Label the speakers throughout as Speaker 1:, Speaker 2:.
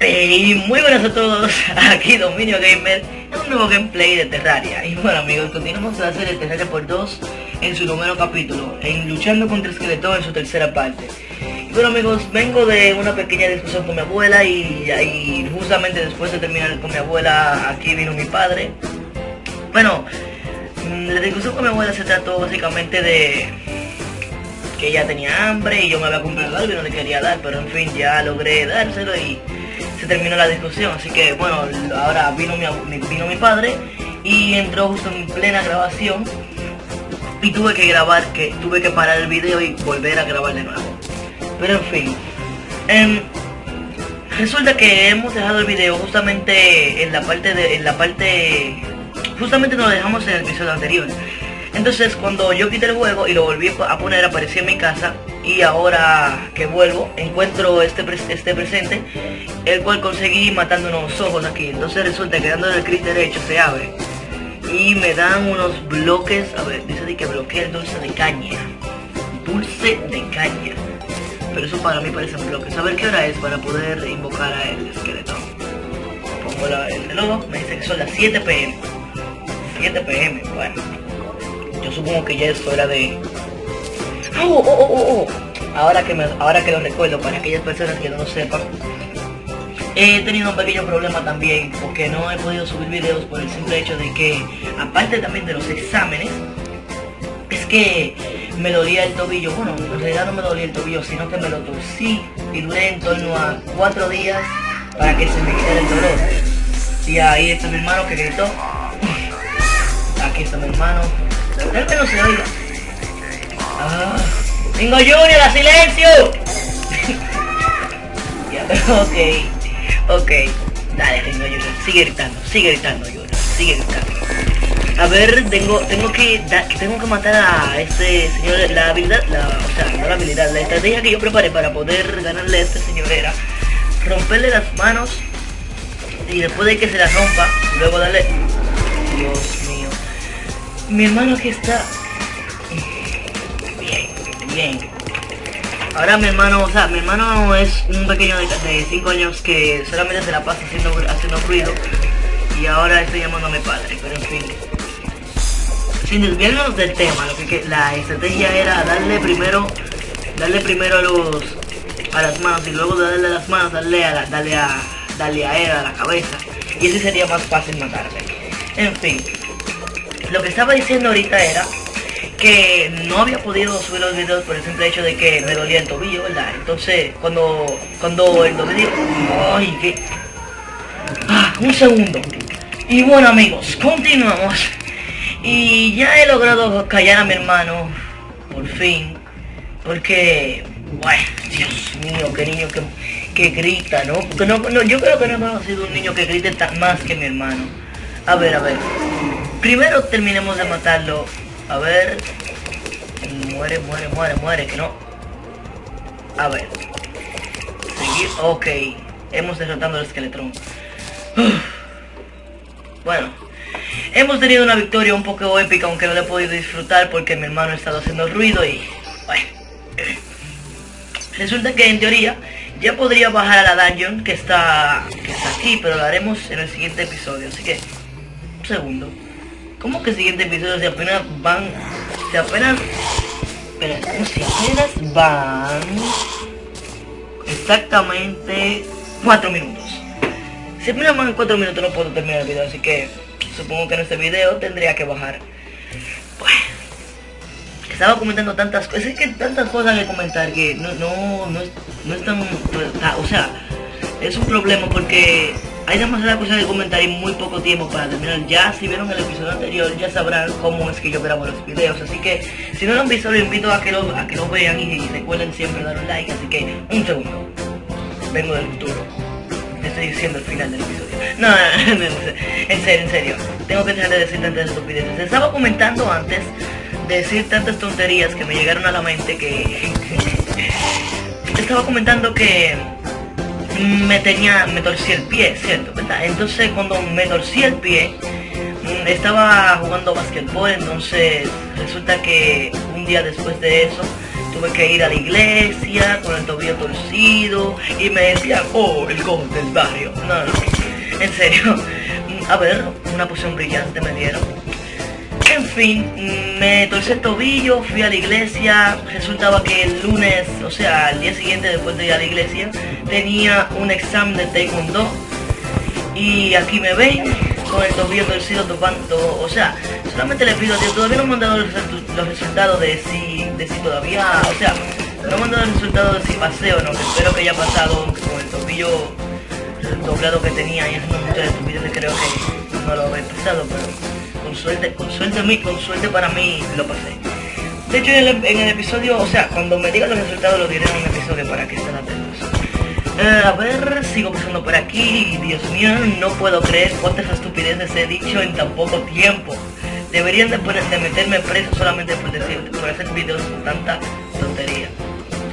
Speaker 1: Y muy buenas a todos, aquí Dominio Gamer un nuevo gameplay de Terraria. Y bueno amigos, continuamos la serie Terraria por 2 en su noveno capítulo En Luchando contra Esqueleto en su tercera parte. Y bueno amigos, vengo de una pequeña discusión con mi abuela y, justamente después de terminar con mi abuela, aquí vino mi padre. Bueno, mm, la discusión con mi abuela se trató básicamente de que ella tenía hambre y yo me había comprado algo y no le quería dar, pero en fin, ya logré dárselo y se terminó la discusión. Así que bueno, ahora vino mi, vino mi padre y entró justo en plena grabación y tuve que grabar, que tuve que parar el video y volver a grabar de nuevo. Pero en fin, em, resulta que hemos dejado el video justamente en la parte de, en la parte, justamente nos lo dejamos en el episodio anterior. Entonces cuando yo quité el juego y lo volví a poner, apareció en mi casa y ahora que vuelvo encuentro este, este presente, el cual conseguí matando unos ojos aquí. Entonces resulta que dándole el clic derecho se abre y me dan unos bloques, a ver, dice que bloquea el dulce de caña. Dulce de caña. Pero eso para mí parece un bloque. Saber qué hora es para poder invocar a el esqueleto. Pongo el reloj, me dice que son las 7 pm. 7 pm, bueno yo supongo que ya es hora de... ¡Oh, oh, oh, oh, oh! Ahora que, me, ahora que lo recuerdo, para aquellas personas que no lo sepan, he tenido un pequeño problema también porque no he podido subir videos por el simple hecho de que, aparte también de los exámenes, es que me dolía el tobillo. Bueno, en realidad no me dolía el tobillo, sino que me lo torcí y duré en torno a cuatro días para que se me quitara el dolor. Y ahí está mi hermano que gritó. Aquí está mi hermano Espero que no se oiga. Ah, Bingo Junior, a silencio. ok, ok. Dale, Ringo Junior, sigue gritando, sigue gritando, Junior, sigue gritando. A ver, tengo, tengo que, tengo que matar a este señor, la habilidad, la, o sea, no la habilidad, la estrategia que yo preparé para poder ganarle a este señor era romperle las manos y después de que se las rompa, luego darle, Dios mi hermano aquí está. Bien. Ahora mi hermano, o sea, mi hermano es un pequeño de 5 años que solamente se la pasa haciendo, haciendo ruido. Y ahora estoy llamando a mi padre, pero en fin. Sin desviarnos del tema, lo que, la estrategia era darle primero, darle primero a los a las manos y luego darle a las manos, darle a darle a darle a él a la cabeza. Y así sería más fácil matarle. En fin. Lo que estaba diciendo ahorita era que no había podido subir los videos por el simple hecho de que me dolía el tobillo, ¿verdad? Entonces, cuando, cuando el tobillo... ¡Ay, qué! Ah, un segundo. Y bueno, amigos, continuamos. Y ya he logrado callar a mi hermano, por fin. Porque, bueno, Dios mío, qué niño que, que grita, ¿no? Porque no, no, yo creo que no he sido un niño que grite tan más que mi hermano. A ver, a ver. Primero terminemos de matarlo. A ver. Muere, muere, muere, muere, que no. A ver. Seguir. Ok. Hemos derrotado al esqueletrón. Bueno. Hemos tenido una victoria un poco épica, aunque no la he podido disfrutar porque mi hermano ha estado haciendo ruido y... Bueno. Resulta que en teoría ya podría bajar a la dungeon que está, que está aquí, pero lo haremos en el siguiente episodio. Así que, un segundo. ¿Cómo que siguiente episodio? Si apenas van... Si apenas... Espera, si apenas van... Exactamente... 4 minutos. Si apenas van 4 minutos no puedo terminar el video, así que... Supongo que en este video tendría que bajar. Bueno. Estaba comentando tantas cosas, es que tantas cosas que comentar que no, no, no, no es tan... O sea, es un problema porque hay demasiadas cosas que comentar y muy poco tiempo para terminar. Ya si vieron el episodio anterior ya sabrán cómo es que yo grabo los videos. Así que si no lo han visto los invito a que lo, a que lo vean y, recuerden siempre dar un like. Así que un segundo. Vengo del futuro. Estoy diciendo el final del episodio. No, no, no, en serio, en serio. Tengo que dejar de decir tantas estupideces. Estaba comentando antes de decir tantas tonterías que me llegaron a la mente que... estaba comentando que me tenía, me torcí el pie, ¿cierto? ¿verdad? Entonces cuando me torcí el pie, mm, estaba jugando basquetbol, entonces resulta que un día después de eso tuve que ir a la iglesia con el tobillo torcido y me decían, oh, el cojo del barrio. No, no, en serio. A ver, una poción brillante me dieron. En fin, me torcí el tobillo, fui a la iglesia, resultaba que el lunes, o sea, el día siguiente después de ir a la iglesia, tenía un examen de taekwondo. Y aquí me ven con el tobillo torcido topando, o sea, solamente le pido a Dios, todavía no me han dado los, resultados de si, de si todavía, o sea, no me han dado el resultado de si pasé o no, espero que haya pasado con el tobillo doblado que tenía. Y haciendo muchas estupideces creo que no lo había pasado, pero con suerte, con suerte a mí, con suerte para mí lo pasé. De hecho en el, episodio, o sea, cuando me digan los resultados lo diré en un episodio para que estén atentos. Eh, a ver, sigo pasando por aquí. Dios mío, no puedo creer cuántas estupideces he dicho en tan poco tiempo. Deberían de, de meterme preso solamente por decir, por hacer videos con tanta tontería.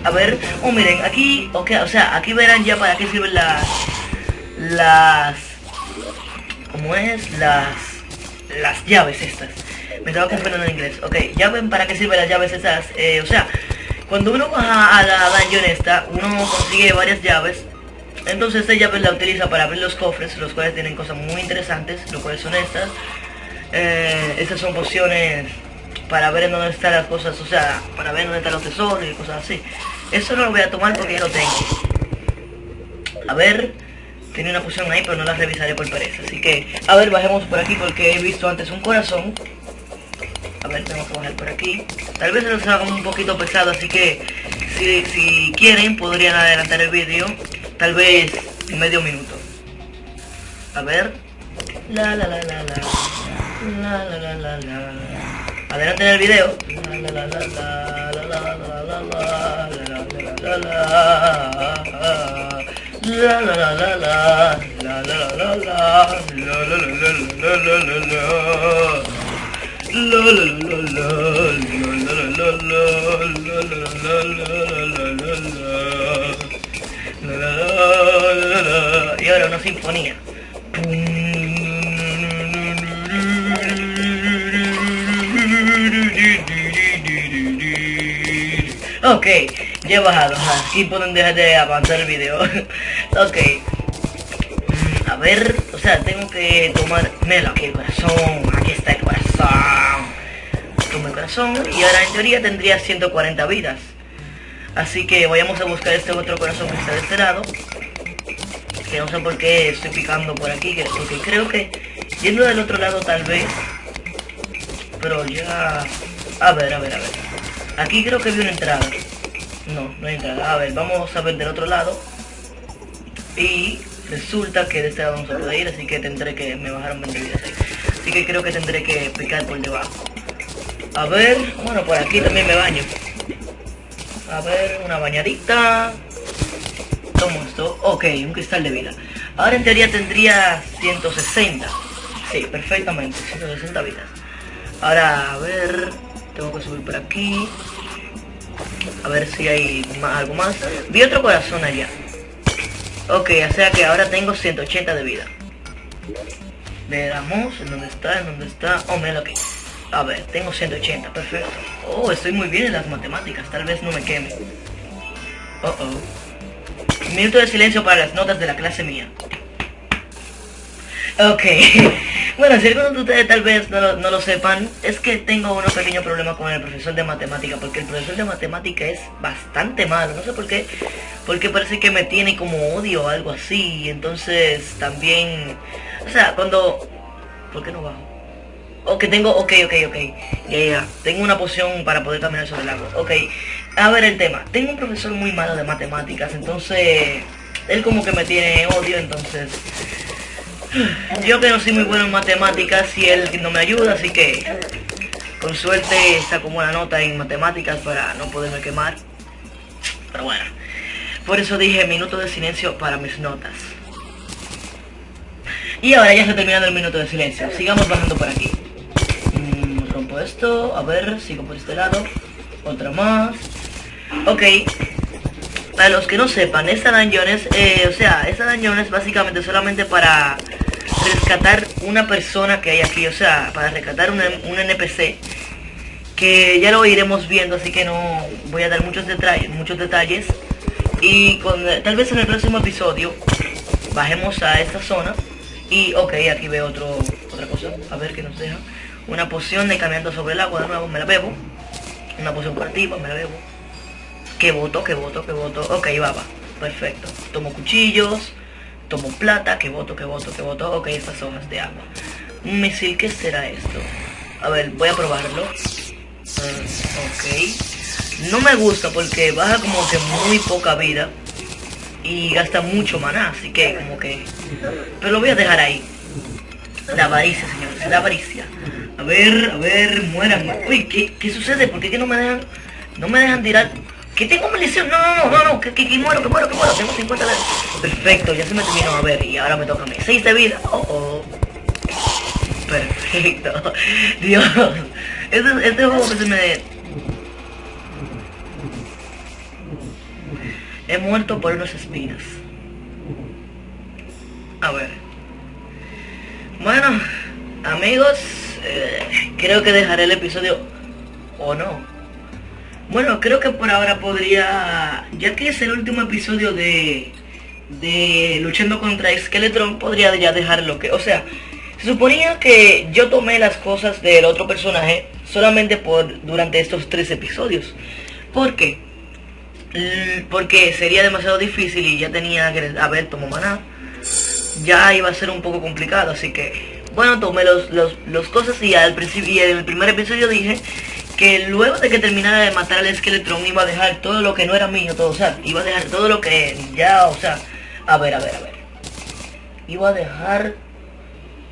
Speaker 1: A ver, oh miren, aquí, ok, o sea, aquí verán ya para qué sirven las, las, ¿cómo es? Las, las llaves estas. Me estaba confundiendo en inglés. Ok, ya ven para qué sirven las llaves estas. Eh, o sea, cuando uno va a la dungeon esta, uno consigue varias llaves. Entonces esta llave la utiliza para abrir los cofres, los cuales tienen cosas muy interesantes, lo cuales son estas. Eh, estas son pociones para ver en dónde están las cosas, o sea, para ver dónde están los tesoros y cosas así. Eso no lo voy a tomar porque ya lo tengo. A ver, tiene una poción ahí, pero no la revisaré por pereza. Así que, a ver, bajemos por aquí porque he visto antes un corazón. A ver, tengo que bajar por aquí. Tal vez se haga un poquito pesado, así que si, quieren podrían adelantar el vídeo. Tal vez medio minuto. A ver. La la la la la. La la la la la. Adelanten el video. La la la la la la la la la la la la la la la la la la la la la la la la la la la y ahora una sinfonía. Ok, ya he bajado, aquí pueden dejar de avanzar el video. ok. A ver, o sea, tengo que tomar... Mira, aquí el corazón, aquí está el corazón corazón y ahora en teoría tendría 140 vidas. Así que vayamos a buscar este otro corazón que está de este lado. Que no sé por qué estoy picando por aquí, porque creo que yendo del otro lado tal vez. Pero ya... A ver, a ver, a ver. Aquí creo que vi una entrada. No, no hay entrada. A ver, vamos a ver del otro lado. Y resulta que de este lado no se puede ir, así que tendré que... Me bajaron 20 vidas ahí. Así que creo que tendré que picar por debajo. A ver, bueno, por aquí también me baño. A ver, una bañadita. Tomo esto. Ok, un cristal de vida. Ahora en teoría tendría 160. Sí, perfectamente, 160 vidas. Ahora, a ver, tengo que subir por aquí. A ver si hay algo más. Vi otro corazón allá. Ok, o sea que ahora tengo 180 de vida. Veamos en dónde está, en dónde está. Oh, mira aquí. A ver, tengo 180, perfecto. Oh, estoy muy bien en las matemáticas, tal vez no me queme. Oh, oh. Minuto de silencio para las notas de la clase mía. Ok. bueno, si algunos de ustedes tal vez no lo, no lo, sepan, es que tengo un pequeño problema con el profesor de matemática, porque el profesor de matemática es bastante malo, no sé por qué, porque parece que me tiene como odio o algo así, entonces también, o sea, cuando... ¿Por qué no bajo? Ok, tengo, ok, ok, ok. Ya, ya, Tengo una poción para poder caminar sobre el agua. Ok. A ver el tema. Tengo un profesor muy malo de matemáticas, entonces... Él como que me tiene odio, entonces... Yo que no soy muy bueno en matemáticas y él no me ayuda, así que... Con suerte saco buena nota en matemáticas para no poderme quemar. Pero bueno. Por eso dije minuto de silencio para mis notas. Y ahora ya está terminando el minuto de silencio. Sigamos bajando por aquí esto, a ver, sigo por este lado, otra más. Ok, para los que no sepan, esta dungeon es, eh, o sea, esta dungeon es básicamente solamente para rescatar una persona que hay aquí, o sea, para rescatar un, un NPC que ya lo iremos viendo, así que no voy a dar muchos detalles, muchos detalles. Y tal vez en el próximo episodio bajemos a esta zona y ok, aquí veo otro, otra cosa, a ver qué nos deja. Una poción de caminando sobre el agua, de nuevo me la bebo. Una poción curativa, me la bebo. Que voto, que voto, que voto. Ok, va, va. Perfecto. Tomo cuchillos, tomo plata, que voto, que voto, que voto. Ok, estas hojas de agua. Un misil, ¿qué será esto? A ver, voy a probarlo. Mm, ok. No me gusta porque baja como que muy poca vida. Y gasta mucho maná, así que como que... Pero lo voy a dejar ahí. La avaricia, señores, la avaricia. A ver, a ver, mueran. Uy, ¿qué, qué sucede? ¿Por qué no me dejan... No me dejan tirar... ¿Qué tengo munición? No, no, no, no, no, que, que, que, muero, que muero, que muero. Tengo 50 de... Perfecto, ya se me terminó. A ver, y ahora me toca a mí. 6 de vida. Oh, oh. Perfecto. Dios. Este, este juego que se me... He muerto por unas espinas. A ver. Bueno, amigos, eh, creo que dejaré el episodio o no. Bueno, creo que por ahora podría, ya que es el último episodio de, de luchando contra Skeletron, podría ya dejarlo que, o sea, se suponía que yo tomé las cosas del otro personaje solamente por durante estos tres episodios. ¿Por qué? Porque sería demasiado difícil y ya tenía que haber tomado maná. Ya iba a ser un poco complicado, así que bueno, tomé los, los, cosas y al principio y en el primer episodio dije que luego de que terminara de matar al Skeletron iba a dejar todo lo que no era mío, todo, o sea, iba a dejar todo lo que ya, o sea, a ver, a ver, a ver. Iba a dejar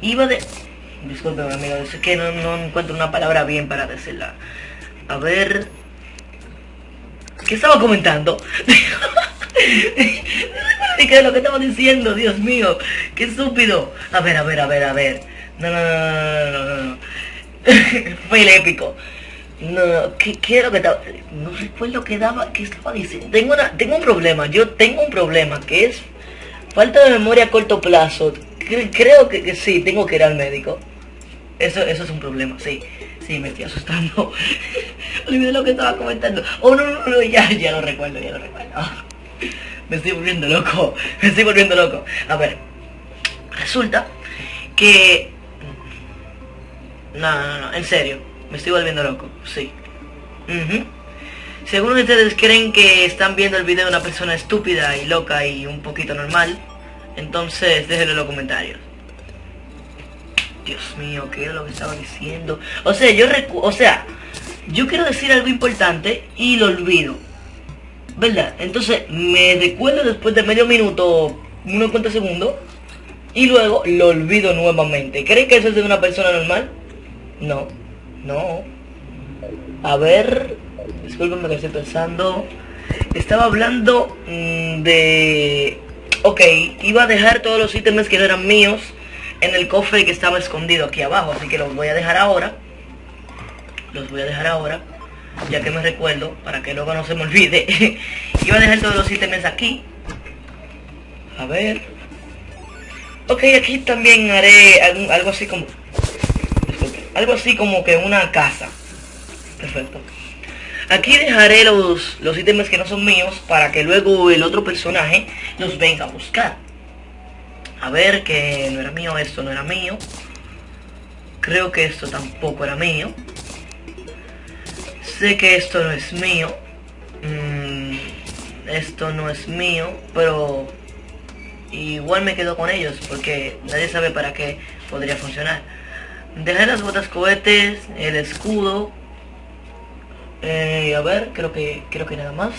Speaker 1: Iba de... Disculpe, amigo, es que no, no encuentro una palabra bien para decirla. A ver... ¿Qué estaba comentando? ¿Qué es lo que estaba diciendo? Dios mío, qué estúpido. A ver, a ver, a ver, a ver. No, no, no, no, no, no. Fue el épico. No, ¿qué, ¿qué, era lo que estaba? No recuerdo qué daba, qué estaba diciendo. Tengo, una, tengo un problema, yo tengo un problema que es falta de memoria a corto plazo creo que, sí, tengo que ir al médico. Eso, eso es un problema, sí. Sí, me estoy asustando. Olvidé lo que estaba comentando. Oh, no, no, no, ya, ya lo recuerdo, ya lo recuerdo. me estoy volviendo loco. Me estoy volviendo loco. A ver. Resulta que... No, no, no, en serio. Me estoy volviendo loco, sí. Según ustedes creen que están viendo el video de una persona estúpida y loca y un poquito normal, entonces, déjenlo en los comentarios. Dios mío, ¿qué era lo que estaba diciendo? O sea, yo o sea, yo quiero decir algo importante y lo olvido. ¿Verdad? Entonces, me recuerdo después de medio minuto, unos cuantos segundos, y luego lo olvido nuevamente. ¿Creen que eso es de una persona normal? No, no. A ver, discúlpenme que estoy pensando. Estaba hablando mm, de Ok, iba a dejar todos los ítems que no eran míos en el cofre que estaba escondido aquí abajo. Así que los voy a dejar ahora. Los voy a dejar ahora. Ya que me recuerdo, para que luego no se me olvide. iba a dejar todos los ítems aquí. A ver. Ok, aquí también haré algo así como... algo así como que una casa. Perfecto. Aquí dejaré los, los ítems que no son míos para que luego el otro personaje los venga a buscar. A ver, que no era mío, esto no era mío. Creo que esto tampoco era mío. Sé que esto no es mío. Mm, esto no es mío, pero igual me quedo con ellos porque nadie sabe para qué podría funcionar. Dejar las botas cohetes, el escudo, eh, a ver, creo que creo que nada más.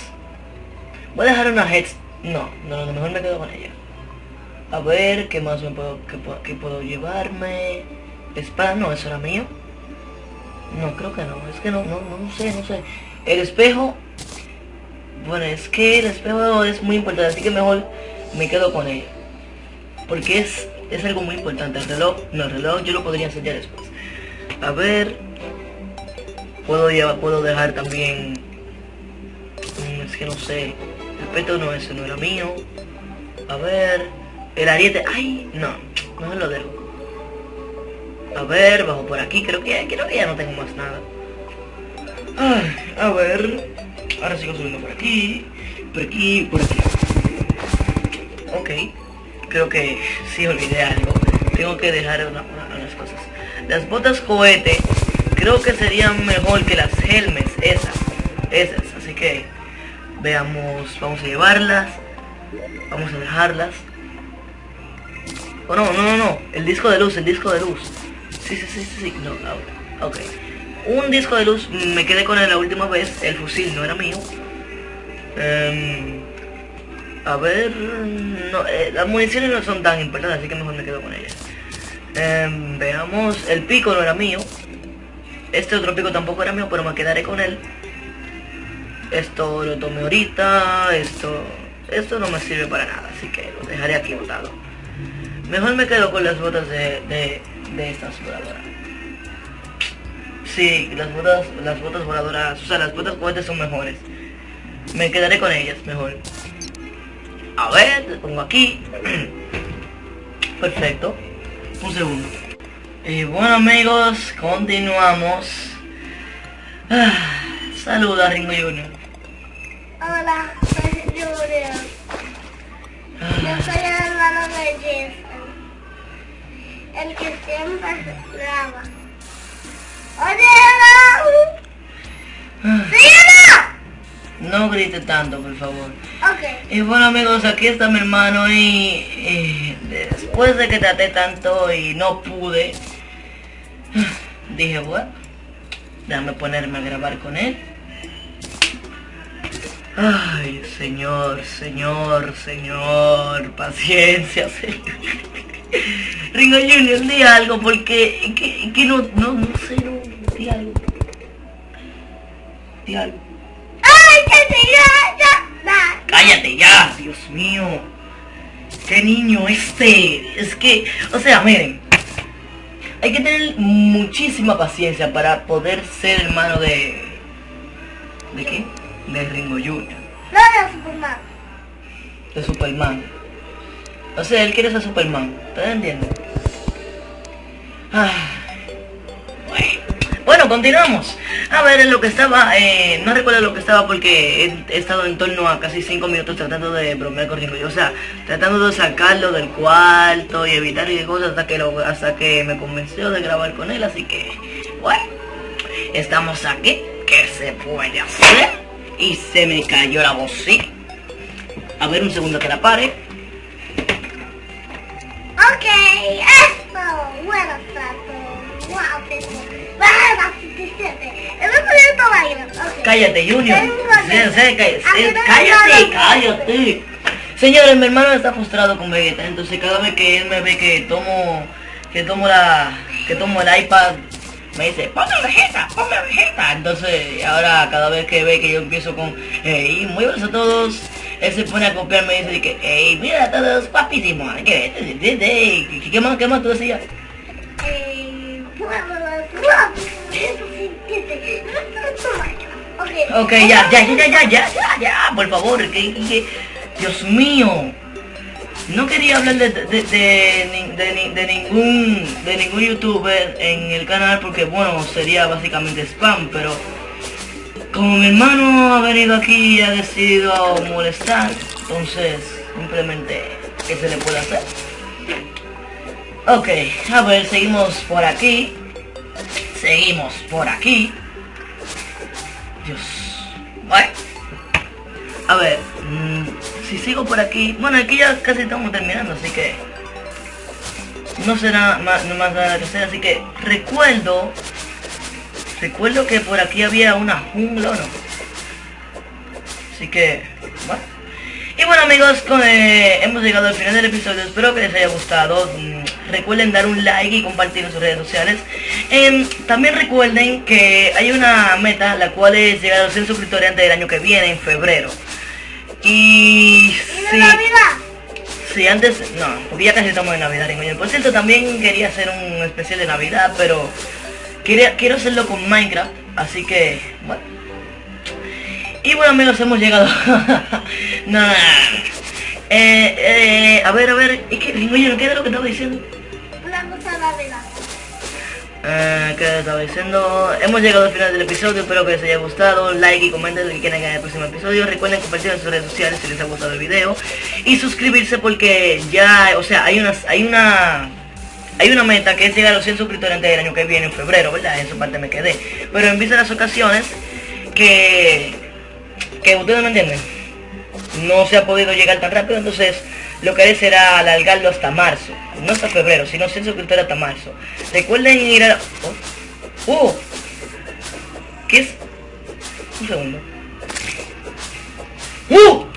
Speaker 1: Voy a dejar una head. No, no, no, mejor me quedo con ella. A ver, ¿qué más me puedo, qué, puedo llevarme? Espada, no, eso era mío. No, creo que no, es que no, no, no sé, no sé. El espejo, bueno, es que el espejo es muy importante, así que mejor me quedo con ella. Porque es, es algo muy importante. El reloj, no, el reloj yo lo podría enseñar después. A ver, Puedo llevar, puedo dejar también... Mm, es que no sé. El peto no, ese no era mío. A ver... El ariete... ¡Ay! No, no lo dejo. A ver, bajo por aquí. Creo que, creo que ya no tengo más nada. Ay, a ver. Ahora sigo subiendo por aquí. Por aquí, por aquí. Ok. Creo que sí olvidé algo. Tengo que dejar unas cosas. Las botas cohete creo que serían mejor que las helmes. Esas. Esas. Así que veamos. Vamos a llevarlas. Vamos a dejarlas. Oh, no, no, no, no. El disco de luz, el disco de luz. Sí, sí, sí, sí, No, ok. Un disco de luz, me quedé con él la última vez. El fusil no era mío. Em, a ver... No, eh, las municiones no son tan importantes, así que mejor me quedo con ellas. Em, veamos, el pico no era mío. Este otro pico tampoco era mío, pero me quedaré con él. Esto lo tomé ahorita, esto... Esto no me sirve para nada, así que lo dejaré aquí botado. Mejor me quedo con las botas de, de, de voladoras. Sí, las botas, las botas voladoras, o sea, las botas cohetes son mejores. Me quedaré con ellas mejor. A ver, le pongo aquí. Perfecto. Un segundo. Y bueno amigos, continuamos. Ah, saluda Ringo Junior.
Speaker 2: Hola, soy Junior. Yo soy el hermano de Jason. El que siempre graba. ¡Oye,
Speaker 1: Ah,
Speaker 2: ¡Sí,
Speaker 1: No grite tanto, por favor.
Speaker 2: Ok.
Speaker 1: Y bueno amigos, aquí está mi hermano y, y después de que traté tanto y no pude, dije, bueno, déjame ponerme a grabar con él. Ay, señor, señor, señor, paciencia, señor. Ringo Junior, di algo porque que, que no, no, no sé, no, di algo. Di algo.
Speaker 2: ¡Ay, que se ya, ya!
Speaker 1: Cállate ya, Dios mío. Qué niño este. Es que, o sea, miren. Hay que tener muchísima paciencia para poder ser hermano de... ¿De qué? De Ringo Jr.
Speaker 2: No, de Superman.
Speaker 1: De Superman. O sea, él quiere ser Superman. ¿Ustedes entienden? Ah. Bueno. Bueno, continuamos. A ver, en lo que estaba, eh, no recuerdo lo que estaba porque he, estado en torno a casi 5 minutos tratando de bromear con Ringo. O sea, tratando de sacarlo del cuarto y evitar y cosas hasta que, hasta que me convenció de grabar con él. Así que, bueno, estamos aquí. ¿Qué se puede hacer? Y se me cayó la bocina. A ver, un segundo que la pare.
Speaker 2: Ok, esto. Bueno. Bueno, suficiente. El otro día estaba ahí. Ok.
Speaker 1: Cállate, Junior. Cállate, cállate. Señores, mi hermano está frustrado con Vegeta, entonces cada vez que él me ve que tomo, que tomo la, que tomo el iPad, me dice, ponme Vegeta, ponme Vegeta. Entonces, ahora cada vez que ve que yo empiezo con, hey, muy buenos a todos, él se pone a copiarme y dice que, hey, mira a todos, papísimo, que, ¿qué, qué más, qué más tú decías?
Speaker 2: Eh, Ok,
Speaker 1: ya, ya, ya, ya, ya, ya, ya, por favor, que, que Dios mío. No quería hablar de, de, de, de ningún de ningún youtuber en el canal porque bueno sería básicamente spam, pero como mi hermano ha venido aquí y ha decidido molestar, entonces simplemente ¿qué se le puede hacer? Ok, a ver, seguimos por aquí. Seguimos por aquí. Dios. Bueno. A ver, mm, si sigo por aquí, bueno, aquí ya casi estamos terminando, así que no será más, más nada que hacer, así que recuerdo, recuerdo que por aquí había una jungla, ¿o no? Así que, bueno. Y bueno amigos, eh, hemos llegado al final del episodio, espero que les haya gustado. Recuerden dar un like y compartir en sus redes sociales. Em, también recuerden que hay una meta, la cual es llegar a los 100 suscriptores antes del año que viene, en febrero. Y
Speaker 2: ¿Y de
Speaker 1: si,
Speaker 2: Navidad?
Speaker 1: si antes, no, porque ya casi estamos en Navidad, Ringoño. Por cierto, también quería hacer un especial de Navidad, pero quería, quiero hacerlo con Minecraft, así que, bueno. Y bueno amigos, hemos llegado. no. Eh, eh, a ver, a ver, ¿y qué, Ringoño, qué era lo que estaba diciendo? Eh, ¿Qué estaba diciendo? Hemos llegado al final del episodio, espero que les haya gustado. Like y comenten lo que quieran en el próximo episodio. Recuerden compartir en sus redes sociales si les ha gustado el video. Y suscribirse porque ya, o sea, hay unas, hay una hay una meta que es llegar a los 100 suscriptores antes del año que viene, en febrero, ¿verdad? En esa parte me quedé. Pero en vista de las ocasiones que, que ustedes me entienden, no se ha podido llegar tan rápido, entonces lo que haré será alargarlo hasta marzo. No hasta febrero, sino 100 suscriptores hasta marzo. Recuerden ir a... ¡Oh! ¡Oh! ¿Qué es? Un segundo. ¡Uh!